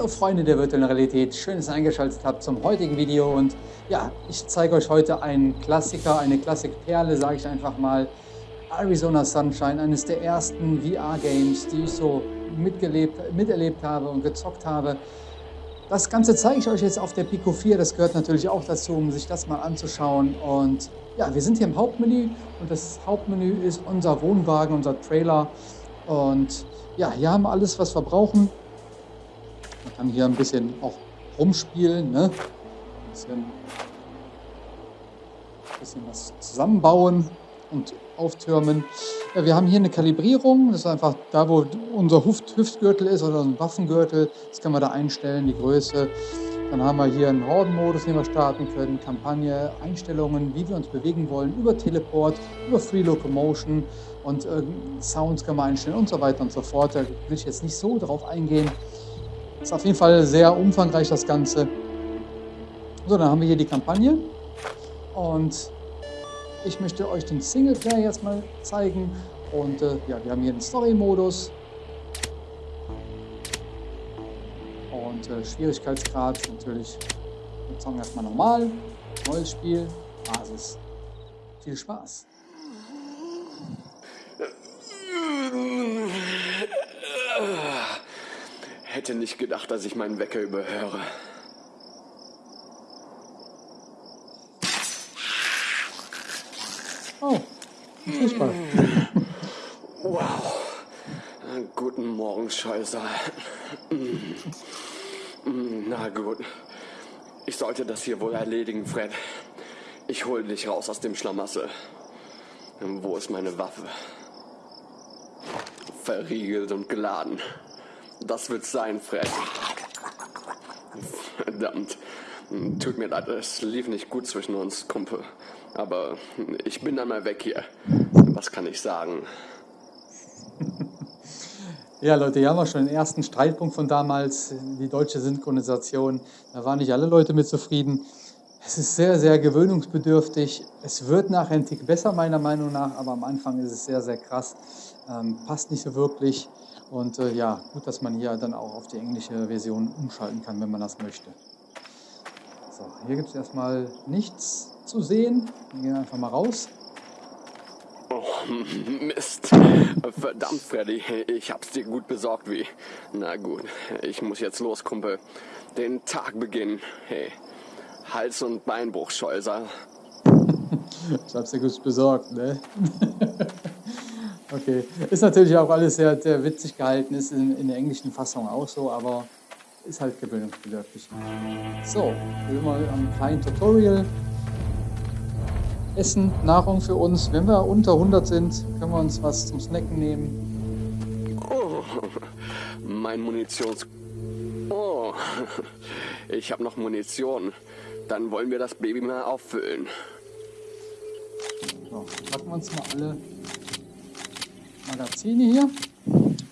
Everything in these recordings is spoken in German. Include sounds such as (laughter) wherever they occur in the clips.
Hallo Freunde der virtuellen Realität, schön, dass ihr eingeschaltet habt zum heutigen Video und ja, ich zeige euch heute einen Klassiker, eine Klassikperle, sage ich einfach mal, Arizona Sunshine, eines der ersten VR-Games, die ich so mitgelebt, miterlebt habe und gezockt habe. Das Ganze zeige ich euch jetzt auf der Pico 4, das gehört natürlich auch dazu, um sich das mal anzuschauen und ja, wir sind hier im Hauptmenü und das Hauptmenü ist unser Wohnwagen, unser Trailer und ja, hier haben wir alles, was wir brauchen. Kann hier ein bisschen auch rumspielen, ne? ein bisschen, ein bisschen was zusammenbauen und auftürmen. Ja, wir haben hier eine Kalibrierung, das ist einfach da, wo unser Hüft Hüftgürtel ist oder ein Waffengürtel. Das kann man da einstellen, die Größe. Dann haben wir hier einen Hordenmodus, den wir starten können, Kampagne, Einstellungen, wie wir uns bewegen wollen, über Teleport, über Free Locomotion und äh, Sounds kann man einstellen und so weiter und so fort. Da will ich jetzt nicht so drauf eingehen. Ist auf jeden Fall sehr umfangreich das Ganze. So, dann haben wir hier die Kampagne und ich möchte euch den Singleplayer jetzt mal zeigen und äh, ja, wir haben hier den Story-Modus und äh, Schwierigkeitsgrad natürlich, wir sagen erstmal normal, neues Spiel, Basis. Viel Spaß! Hätte nicht gedacht, dass ich meinen Wecker überhöre. Oh, Fußball. Wow. Guten Morgen, Scheusal. Na gut. Ich sollte das hier wohl erledigen, Fred. Ich hol dich raus aus dem Schlamassel. Wo ist meine Waffe? Verriegelt und geladen. Das wird's sein, Fred. Verdammt. Tut mir leid, es lief nicht gut zwischen uns, Kumpel. Aber ich bin dann mal weg hier. Was kann ich sagen? (laughs) Ja, Leute, hier haben wir schon den ersten Streitpunkt von damals, die deutsche Synchronisation. Da waren nicht alle Leute mit zufrieden. Es ist sehr, sehr gewöhnungsbedürftig. Es wird nachher ein Tick besser, meiner Meinung nach, aber am Anfang ist es sehr, sehr krass. Ähm, passt nicht so wirklich. Und äh, ja, gut, dass man hier dann auch auf die englische Version umschalten kann, wenn man das möchte. So, hier gibt es erstmal nichts zu sehen. Wir gehen einfach mal raus. Oh, Mist. Verdammt, Freddy. Ich hab's dir gut besorgt, wie. Na gut, ich muss jetzt los, Kumpel. Den Tag beginnen. Hey, Hals- und Beinbruch, Scheuser. ich hab's dir gut besorgt, ne? (laughs) okay. Ist natürlich auch alles sehr, sehr witzig gehalten, ist in, in der englischen Fassung auch so, aber ist halt gewöhnungsbedürftig. So, wir mal am kleinen Tutorial. Essen, Nahrung für uns. Wenn wir unter 100 sind, können wir uns was zum Snacken nehmen. Oh, (laughs) mein Munitions... Oh, (laughs) ich habe noch Munition. Dann wollen wir das Baby mal auffüllen. So, packen wir uns mal alle Magazine hier.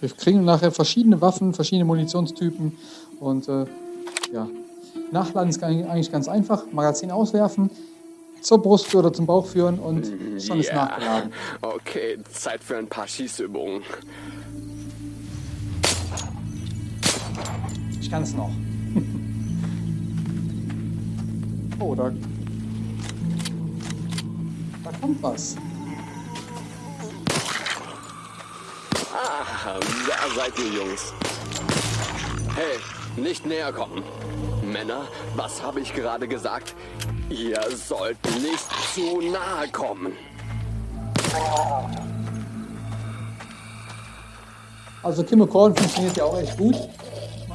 Wir kriegen nachher verschiedene Waffen, verschiedene Munitionstypen und äh, ja, Nachladen ist eigentlich ganz einfach. Magazin auswerfen, zur Brust oder zum Bauch führen und schon ist ja. nachgeladen. Okay, Zeit für ein paar Schießübungen. Ich kann es noch. (laughs) oh, da, da kommt was. Ah, da seid ihr Jungs. Hey, nicht näher kommen. Männer, was habe ich gerade gesagt? Ihr sollt nicht zu nahe kommen. Also Kim Korn funktioniert ja auch echt gut.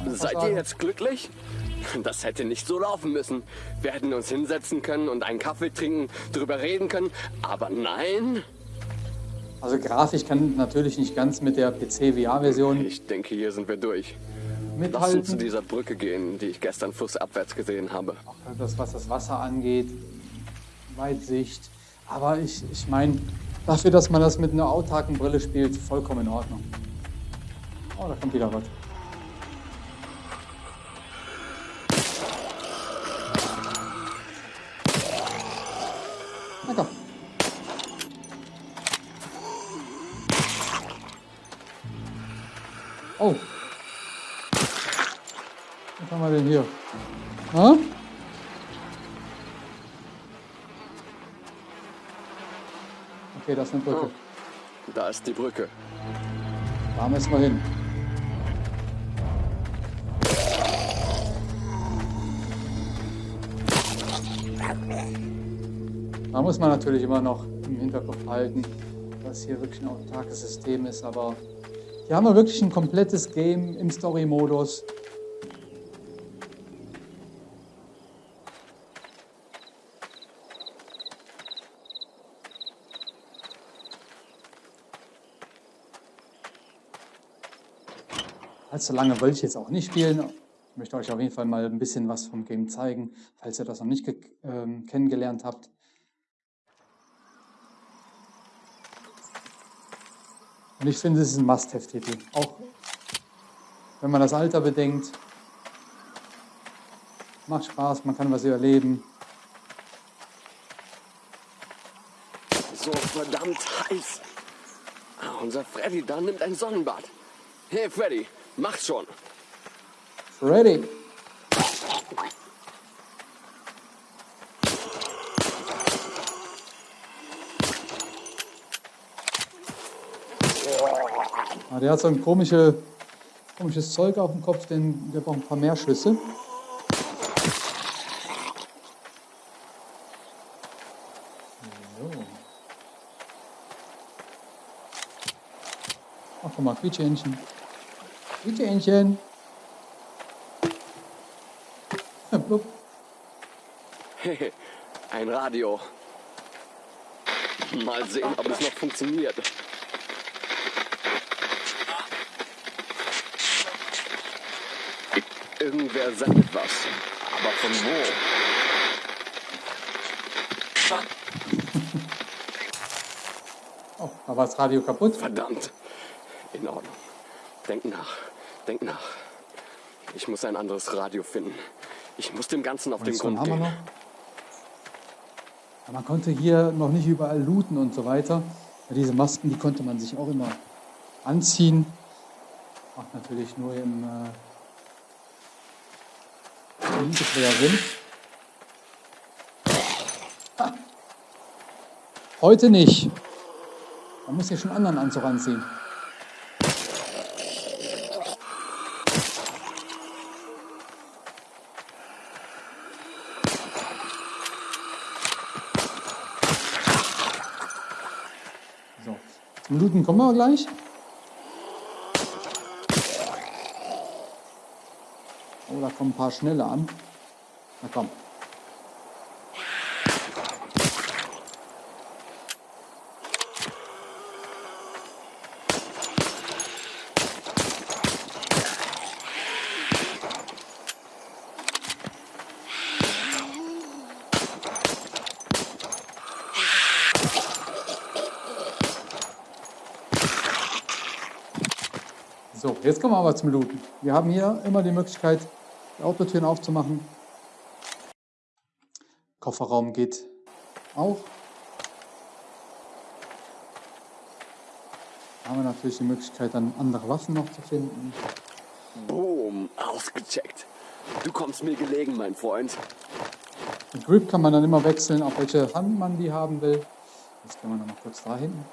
Seid ihr jetzt glücklich? (laughs) Das hätte nicht so laufen müssen. Wir hätten uns hinsetzen können und einen Kaffee trinken, drüber reden können. Aber nein. Also grafisch kann natürlich nicht ganz mit der PC-VR-Version. Ich denke, hier sind wir durch mithalten. Lass uns zu dieser Brücke gehen, die ich gestern flussabwärts gesehen habe. Auch das, was das Wasser angeht, Weitsicht. Aber ich, ich meine, dafür, dass man das mit einer autarken Brille spielt, vollkommen in Ordnung. Oh, da kommt wieder was. Oh, haben wir denn hier? Ha? Okay, das ist eine Brücke. Oh, da ist die Brücke. Da müssen wir hin. Da muss man natürlich immer noch im Hinterkopf halten, dass hier wirklich ein autarkes System ist, aber hier haben wir wirklich ein komplettes Game im Story-Modus. Allzu lange wollte ich jetzt auch nicht spielen. Ich möchte euch auf jeden Fall mal ein bisschen was vom Game zeigen, falls ihr das noch nicht äh, kennengelernt habt. Und ich finde, es ist ein Must-Have-Titel. Auch wenn man das Alter bedenkt. Macht Spaß, man kann was überleben. So verdammt heiß. Ah, unser Freddy da nimmt ein Sonnenbad. Hey Freddy, mach schon. Freddy. Ah, der hat so ein komische, komisches Zeug auf dem Kopf, denn der braucht ein paar mehr Schüsse. Ach, guck mal, Quietschhähnchen. Quietschhähnchen. Blub. (laughs) Ein Radio. Mal sehen, ob es noch funktioniert. Irgendwer sendet was. Aber von wo? Oh, da war das Radio kaputt. Verdammt. In Ordnung. Denk nach. Denk nach. Ich muss ein anderes Radio finden. Ich muss dem Ganzen auf den Grund gehen. Ja, Man konnte hier noch nicht überall looten und so weiter. Ja, diese Masken, die konnte man sich auch immer anziehen. Macht natürlich nur im äh, Ah. Heute nicht. Man muss hier schon anderen Anzug anziehen. So, zum Looten kommen wir gleich. Oh, da kommen ein paar schnelle an. Na komm. So, jetzt kommen wir aber zum Looten. Wir haben hier immer die Möglichkeit, Autotüren aufzumachen. Kofferraum geht auch. Da haben wir natürlich die Möglichkeit, dann andere Waffen noch zu finden. Boom, ausgecheckt. Du kommst mir gelegen, mein Freund. Den Grip kann man dann immer wechseln, auf welche Hand man die haben will. Jetzt gehen wir noch mal kurz da hinten.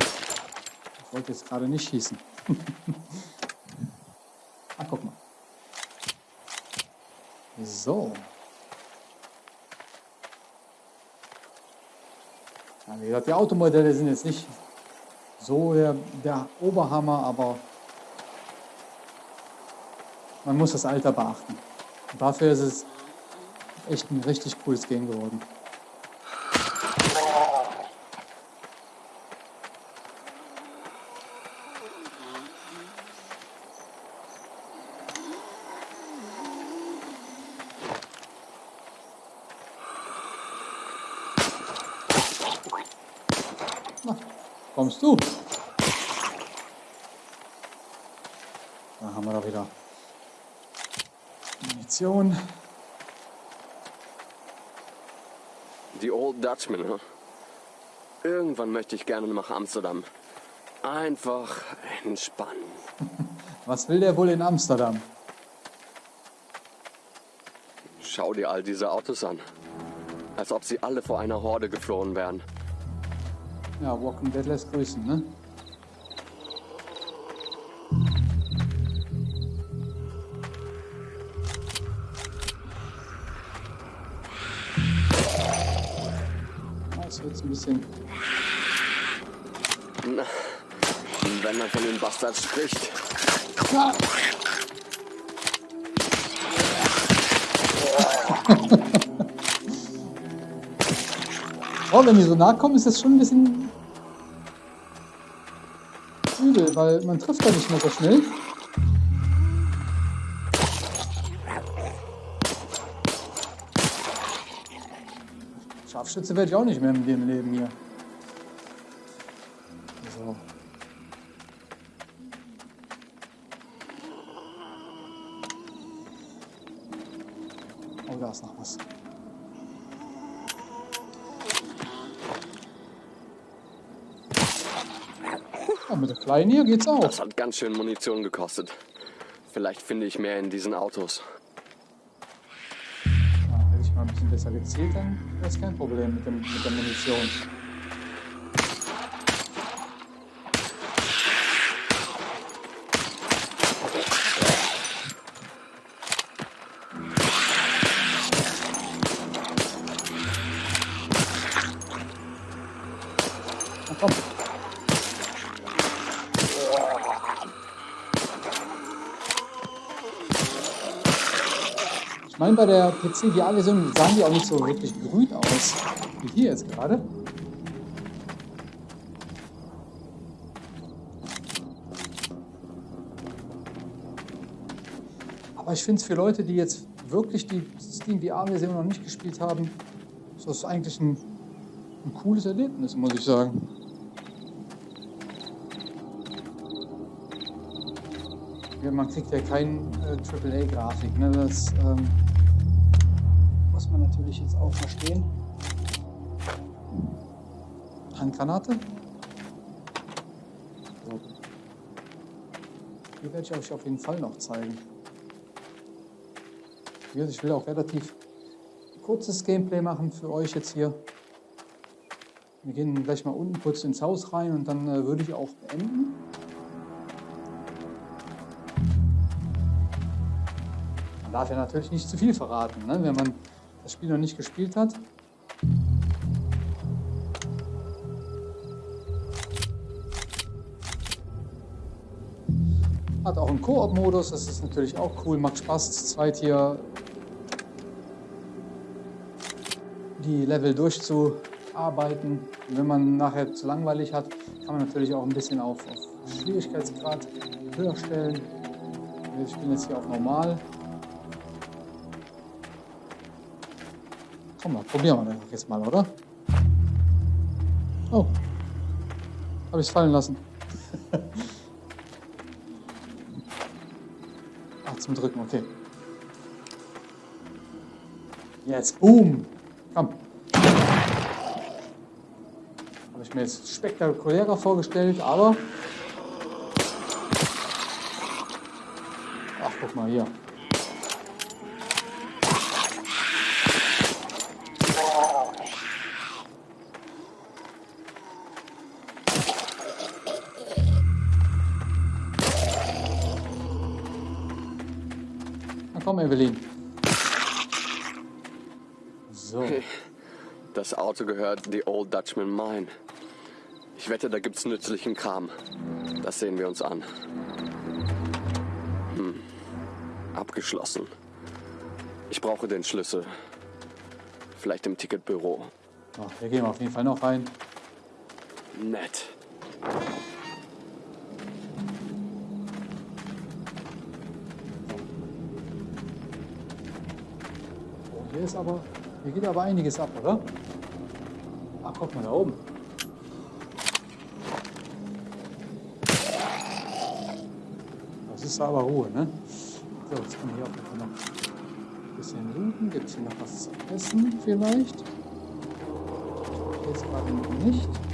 Ich wollte jetzt gerade nicht schießen. (laughs) ah, guck mal. So. Ja, wie gesagt, die Automodelle sind jetzt nicht so der, der Oberhammer, aber man muss das Alter beachten. Und dafür ist es echt ein richtig cooles Game geworden. Kommst du? Da haben wir doch wieder Munition. Die Old Dutchman, hm? Irgendwann möchte ich gerne nach Amsterdam. Einfach entspannen. (laughs) Was will der wohl in Amsterdam? Schau dir all diese Autos an. Als ob sie alle vor einer Horde geflohen wären. Ja, Walking Dead lässt grüßen, ne? Das wird ein bisschen. Na, wenn man von den Bastards spricht. Ja. Oh, wenn die so nahe kommen, ist das schon ein bisschen übel, weil man trifft da nicht mehr so schnell. Scharfschütze werde ich auch nicht mehr dem Leben hier. So. Oh, da ist noch was. Kleinen hier geht's auch. Das hat ganz schön Munition gekostet. Vielleicht finde ich mehr in diesen Autos. Ja, hätte ich mal ein bisschen besser gezählt, dann wäre es kein Problem mit, dem, mit der Munition. Meine, bei der PC VR-Version sahen die auch nicht so wirklich grün aus, wie hier jetzt gerade. Aber ich finde es für Leute, die jetzt wirklich die Steam VR-Version noch nicht gespielt haben, ist das eigentlich ein, ein cooles Erlebnis, muss ich sagen. Man kriegt ja kein äh, AAA-Grafik. Ne? Das ähm, man natürlich jetzt auch verstehen. Handgranate. So. Die werde ich euch auf jeden Fall noch zeigen. Ich will auch relativ kurzes Gameplay machen für euch jetzt hier. Wir gehen gleich mal unten kurz ins Haus rein und dann äh, würde ich auch beenden. Man darf ja natürlich nicht zu viel verraten, ne? wenn man das Spiel noch nicht gespielt hat. Hat auch einen Koop-Modus, das ist natürlich auch cool, macht Spaß, zu zweit hier die Level durchzuarbeiten. Und wenn man nachher zu langweilig hat, kann man natürlich auch ein bisschen auf, auf Schwierigkeitsgrad höher stellen. Ich bin jetzt hier auf normal. Komm mal, probieren wir das jetzt mal, oder? Oh. Habe ich fallen lassen. (laughs) Ach, zum Drücken, okay. Jetzt, boom. Komm. Habe ich mir jetzt spektakulärer vorgestellt, aber... Ach, guck mal hier. Komm, Evelyn. So. Das Auto gehört The Old Dutchman Mine. Ich wette, da gibt's nützlichen Kram. Das sehen wir uns an. Hm. Abgeschlossen. Ich brauche den Schlüssel. Vielleicht im Ticketbüro. So, wir gehen auf jeden Fall noch rein. Nett. Oh, hier ist aber, hier geht aber einiges ab, oder? Ach, guck mal da oben. Das ist aber Ruhe, ne? So, jetzt können wir hier Fall noch ein bisschen looten. Gibt es hier noch was zu essen vielleicht? Jetzt gerade noch nicht.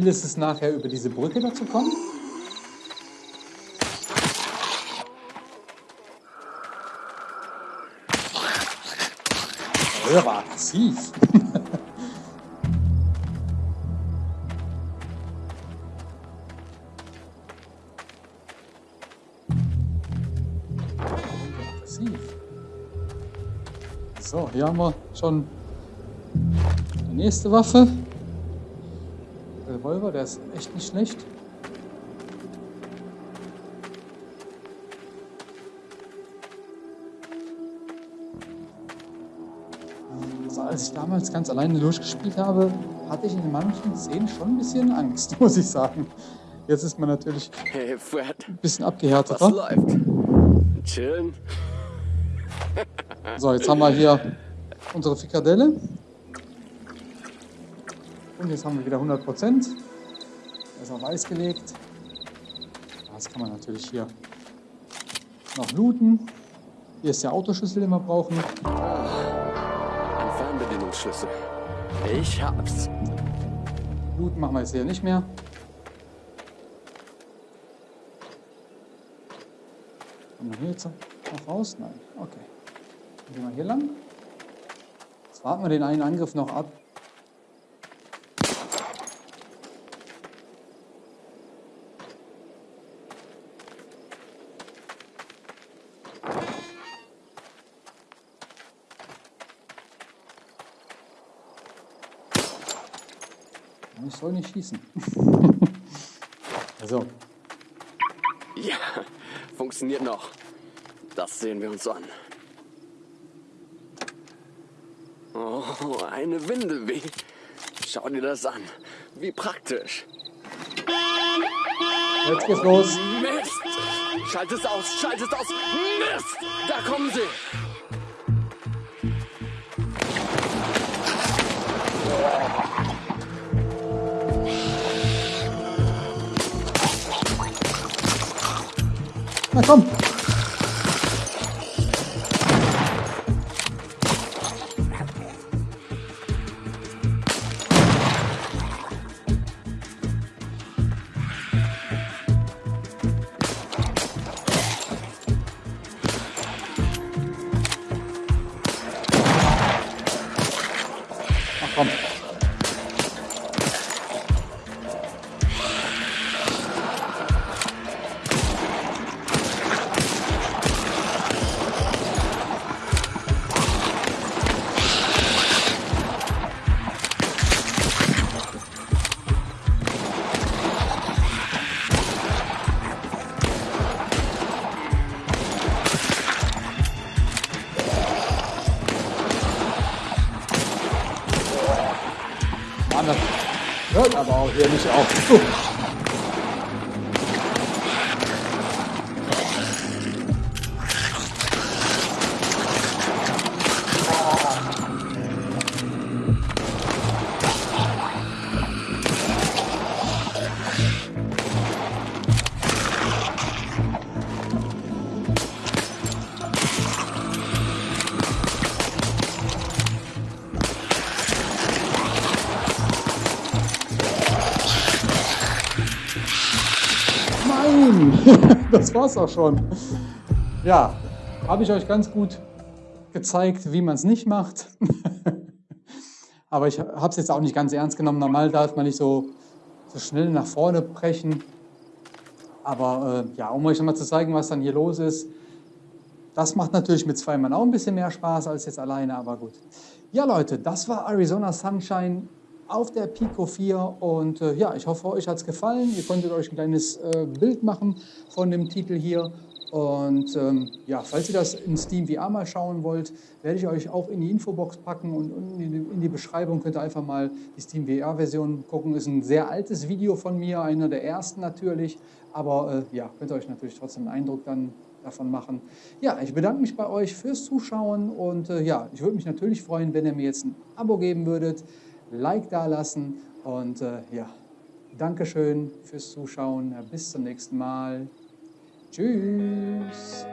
Ziel ist es nachher, über diese Brücke da zu kommen. Aggressiv. aggressiv. So, hier haben wir schon die nächste Waffe. Der Revolver, der ist echt nicht schlecht. Also als ich damals ganz alleine durchgespielt habe, hatte ich in manchen Szenen schon ein bisschen Angst, (laughs) muss ich sagen. Jetzt ist man natürlich Hey, Fred, ein bisschen was abgehärteter. läuft? Chillen? So, jetzt haben wir hier unsere Frikadelle. Und jetzt haben wir wieder 100 Prozent. Ist auf Eis gelegt. Das kann man natürlich hier noch looten. Hier ist der Autoschlüssel, den wir brauchen. Ein Fernbedienungsschlüssel. Ich hab's. Looten machen wir jetzt hier nicht mehr. Kommen wir hier jetzt noch raus? Nein. Okay. Dann gehen wir hier lang. Jetzt warten wir den einen Angriff noch ab. Soll nicht schießen. (laughs) also, Ja, funktioniert noch. Das sehen wir uns an. Oh, eine Windel, wie? Schau dir das an. Wie praktisch. jetzt geht's los. Mist! Schalt es aus, schalt es aus! Mist! Da kommen sie! Na komm. Ach komm. Mann, hört aber auch hier nicht das war's auch schon. Ja, habe ich euch ganz gut gezeigt, wie man es nicht macht. (laughs) Aber ich habe es jetzt auch nicht ganz ernst genommen. Normal darf man nicht so, so schnell nach vorne brechen. Aber äh, ja, um euch nochmal zu zeigen, was dann hier los ist. Das macht natürlich mit zwei Mann auch ein bisschen mehr Spaß als jetzt alleine, aber gut. Ja, Leute, das war Arizona Sunshine auf der Pico 4 und äh, ja, ich hoffe, euch hat es gefallen. Ihr konntet euch ein kleines äh, Bild machen von dem Titel hier. Und ähm, ja, falls ihr das in Steam VR mal schauen wollt, werde ich euch auch in die Infobox packen und, und in, die, in die Beschreibung könnt ihr einfach mal die Steam VR-Version gucken. Ist ein sehr altes Video von mir, einer der ersten natürlich, aber äh, ja, könnt ihr euch natürlich trotzdem einen Eindruck dann davon machen. Ja, ich bedanke mich bei euch fürs Zuschauen und äh, ja, ich würde mich natürlich freuen, wenn ihr mir jetzt ein Abo geben würdet, Like da lassen und äh, ja, Dankeschön fürs Zuschauen. Bis zum nächsten Mal. Tschüss.